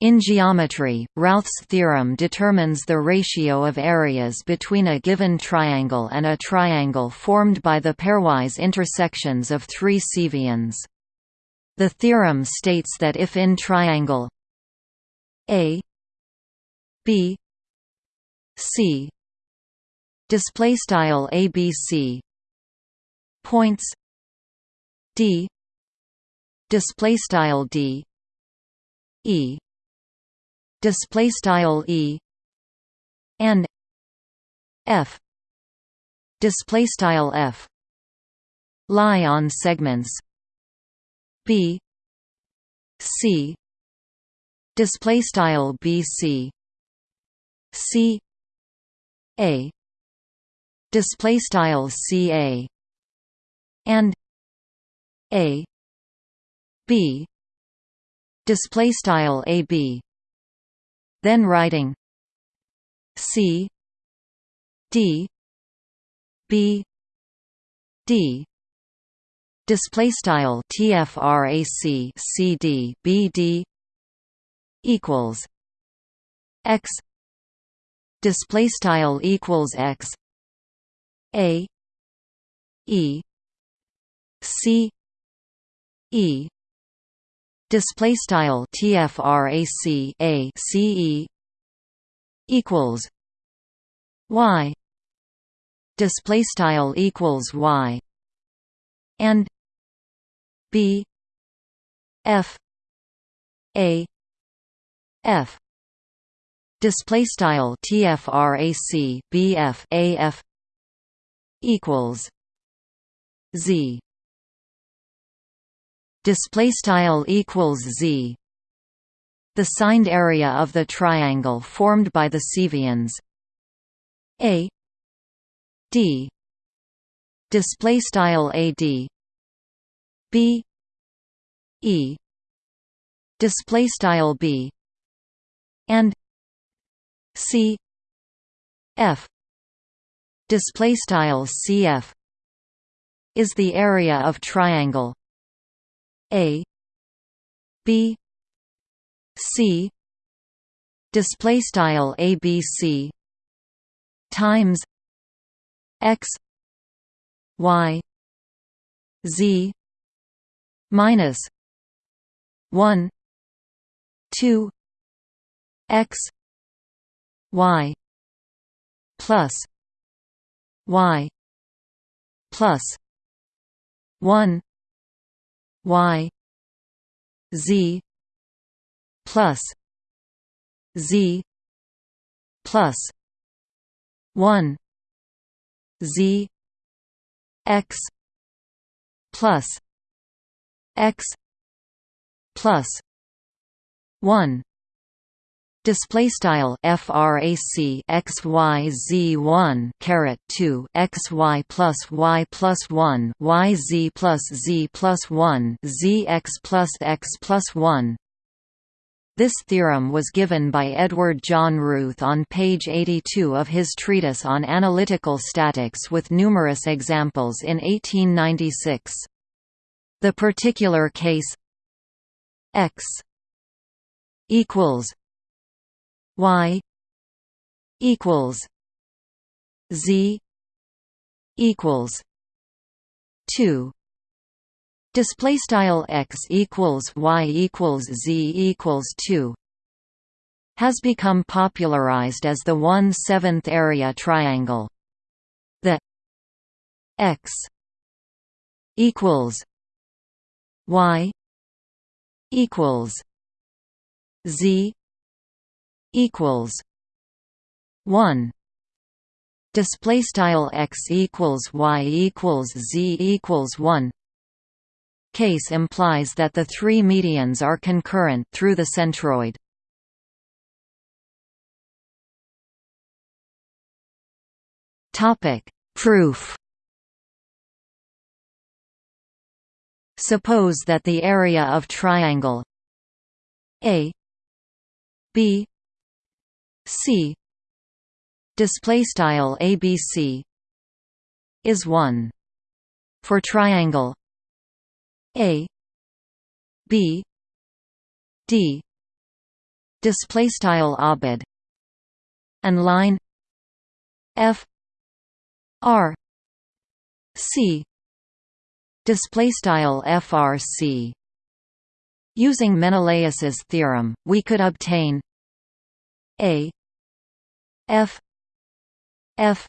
In geometry, Routh's theorem determines the ratio of areas between a given triangle and a triangle formed by the pairwise intersections of three cevians. The theorem states that if in triangle A B C display style ABC points D display style D E display style e and f display style f lie on segments b c display style bc c a display style ca and a b display style ab then writing C D B D. Display style tfrac cd bd equals x. Display style equals x. A e c e display style tfrac a ce equals y display style equals y and b f a f display style tfrac bf af equals z display style equals z. The signed area of the triangle formed by the cevians. A. D. Display style ad b. E. Display style b. And c. F. Display style cf is the area of triangle a B C display style ABC times X Y Z minus one two X Y plus Y plus one y z plus z plus 1 z x plus x plus 1 display style frac x y z 1 caret 2 x y plus y plus 1 y z plus z plus 1 z x plus x plus 1 this theorem was given by Edward John Routh on page 82 of his treatise on analytical statics with numerous examples in 1896. The particular case x equals y equals z equals 2 display style x equals y equals z equals 2 has become popularized as the 1 7th area triangle. The x equals y equals z equals 1 display style x equals y equals z equals 1 case implies that the three medians are concurrent through the centroid. Topic proof. Suppose that the area of triangle a b C. Display style ABC is 1 for triangle A B D. Display style obid and line f r c. Display style frc using menelaus's theorem we could obtain a f f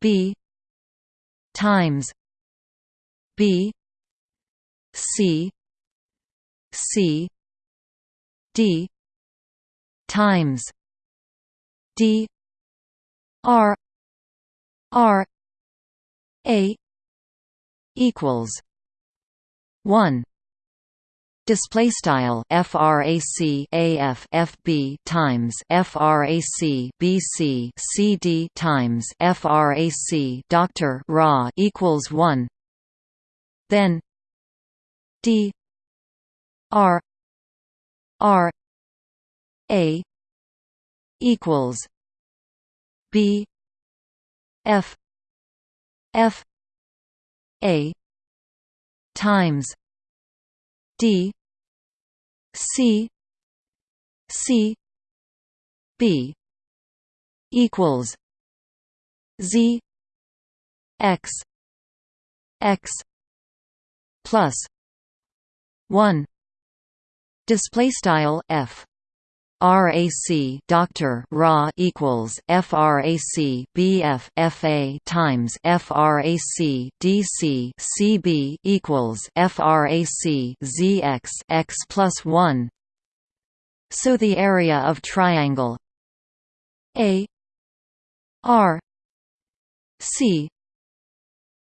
b times b c c d times d r r a equals 1 display style frac af fb times frac bc cd times frac doctor ra equals 1 then d r r a equals b f f a times d c c b equals z x x plus 1 display style f RAC doctor Ra equals FRAC BF FA times FRAC DC CB equals FRAC ZX X plus one. So the area of triangle A R C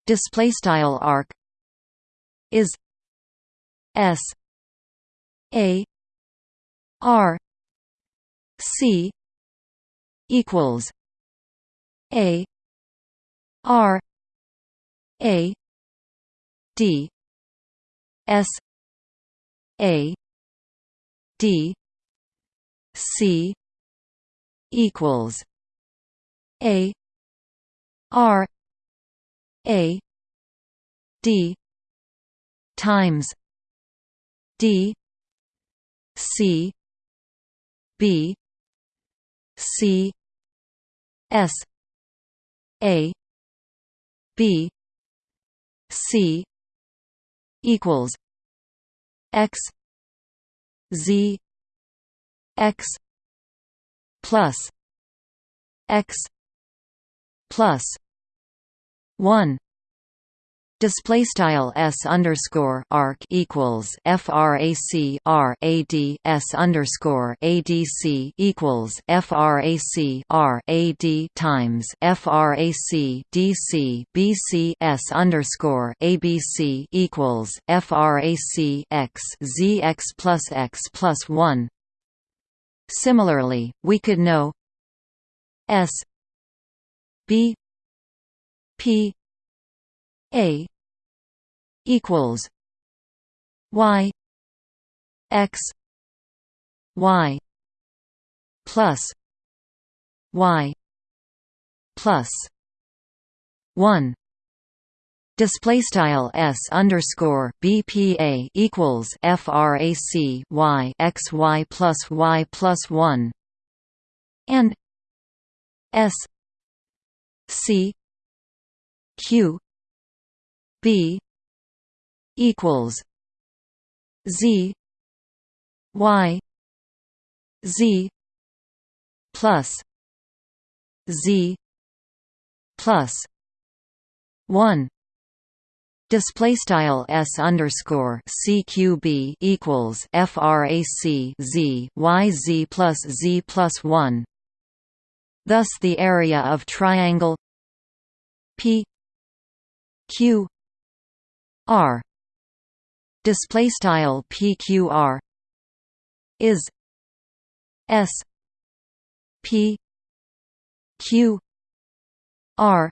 display style arc is S A R C equals A R A D S A D C equals A R A D times D C B C S A B C equals X Z X plus X plus one Display style s underscore arc equals frac r a d s underscore adc equals frac r a d times frac dc bc s underscore abc equals frac x z x plus x plus one. Similarly, we could know s b p a equals y x y plus y plus 1 Display style s underscore bpa equals frac y x y plus y plus one. And s c q b equals z y z plus z plus 1 Display style s underscore cqb equals frac z y z plus z plus one. Thus, the area of triangle p q r. Display style pqr is s p q r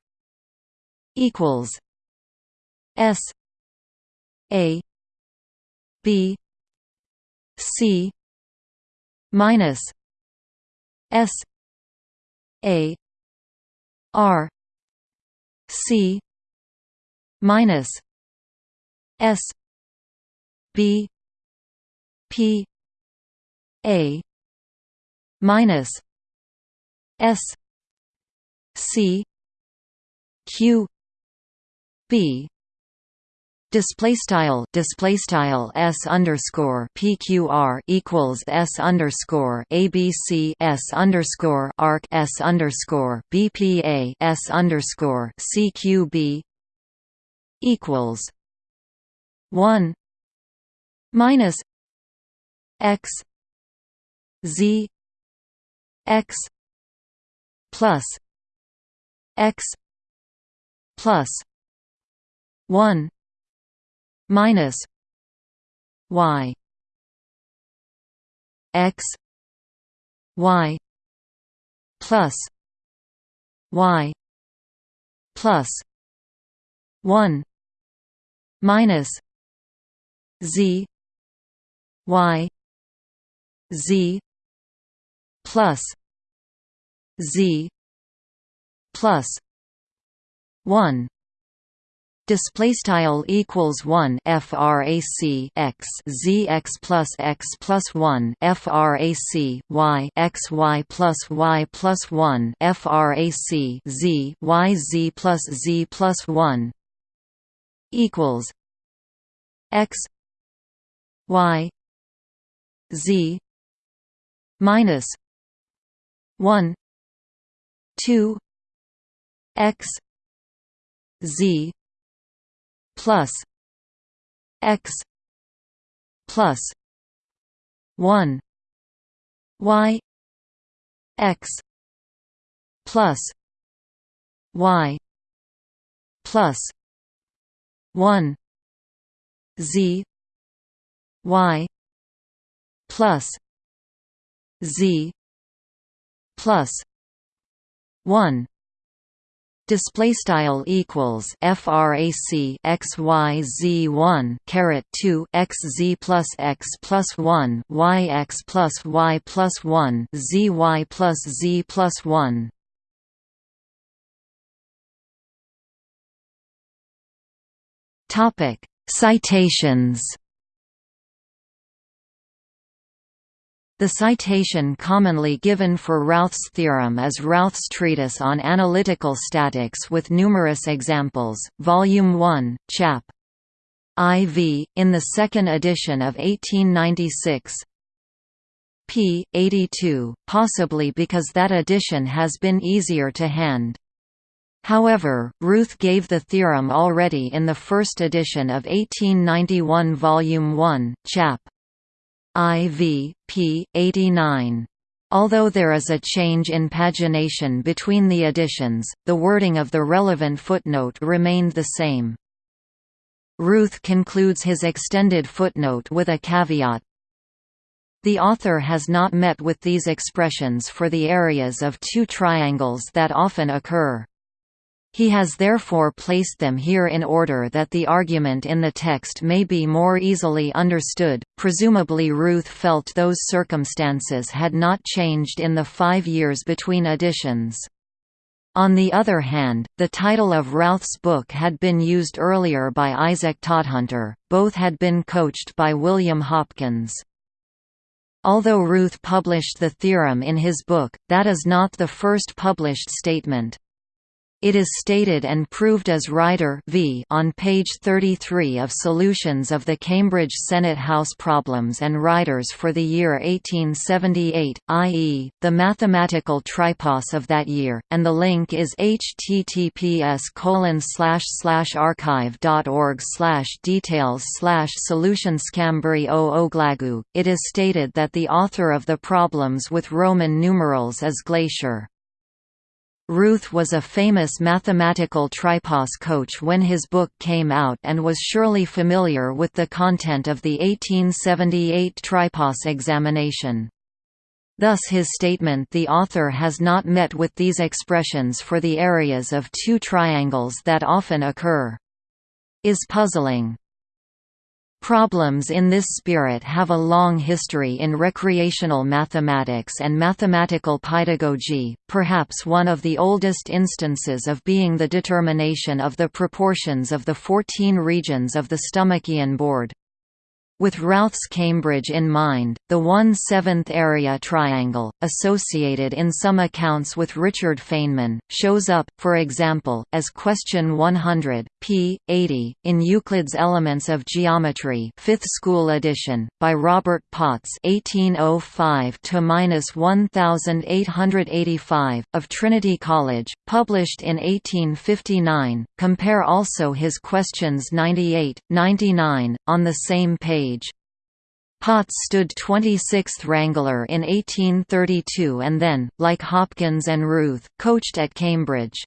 equals s a b c minus s a r c minus S B P A minus S C Q B. Display style display style s underscore pqr equals s underscore abc s underscore arc s underscore bpa s underscore cqb equals one minus x z x plus x plus 1 minus y x y plus y plus 1 minus z y z plus z plus 1 display style equals 1 frac x z x plus x plus 1 frac y x y plus y plus 1 frac z y z plus z plus 1 equals x y z minus 1 2 x z plus x plus 1 y x plus y plus 1 z y plus z plus 1 display style equals frac x y z 1 caret 2 x z plus x plus 1 y x plus y plus 1 z y plus z plus 1 topic citations The citation commonly given for Routh's theorem is Routh's treatise on analytical statics with numerous examples, Volume 1, Chap. IV, in the second edition of 1896 p. 82, possibly because that edition has been easier to hand. However, Routh gave the theorem already in the first edition of 1891 Volume 1, Chap. IV, p. 89. Although there is a change in pagination between the editions, the wording of the relevant footnote remained the same. Routh concludes his extended footnote with a caveat. The author has not met with these expressions for the areas of two triangles that often occur. He has therefore placed them here in order that the argument in the text may be more easily understood. Presumably, Routh felt those circumstances had not changed in the five years between editions. On the other hand, the title of Routh's book had been used earlier by Isaac Todhunter, both had been coached by William Hopkins. Although Routh published the theorem in his book, that is not the first published statement. It is stated and proved as Rider v on page 33 of Solutions of the Cambridge Senate House Problems and Riders for the year 1878, i.e., the mathematical tripos of that year, and the link is https archive.org details slash solutionscambry o oglagu. It is stated that the author of the problems with Roman numerals is Glaisher. Routh was a famous mathematical tripos coach when his book came out and was surely familiar with the content of the 1878 tripos examination. Thus his statement the author has not met with these expressions for the areas of two triangles that often occur. is puzzling. Problems in this spirit have a long history in recreational mathematics and mathematical pedagogy, perhaps one of the oldest instances of being the determination of the proportions of the 14 regions of the Stomachion board. With Routh's Cambridge in mind, the 1/7th area triangle, associated in some accounts with Richard Feynman, shows up, for example, as question 100, p. 80, in Euclid's Elements of Geometry 5th school edition, by Robert Potts 1805–1885, of Trinity College, published in 1859. Compare also his questions 98, 99, on the same page Potts stood 26th Wrangler in 1832 and then, like Hopkins and Routh, coached at Cambridge.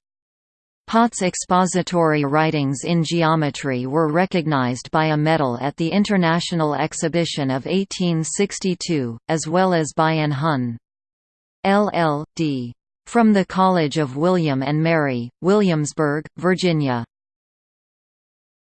Potts' expository writings in geometry were recognized by a medal at the International Exhibition of 1862, as well as by an Hon. LL.D. from the College of William and Mary, Williamsburg, Virginia.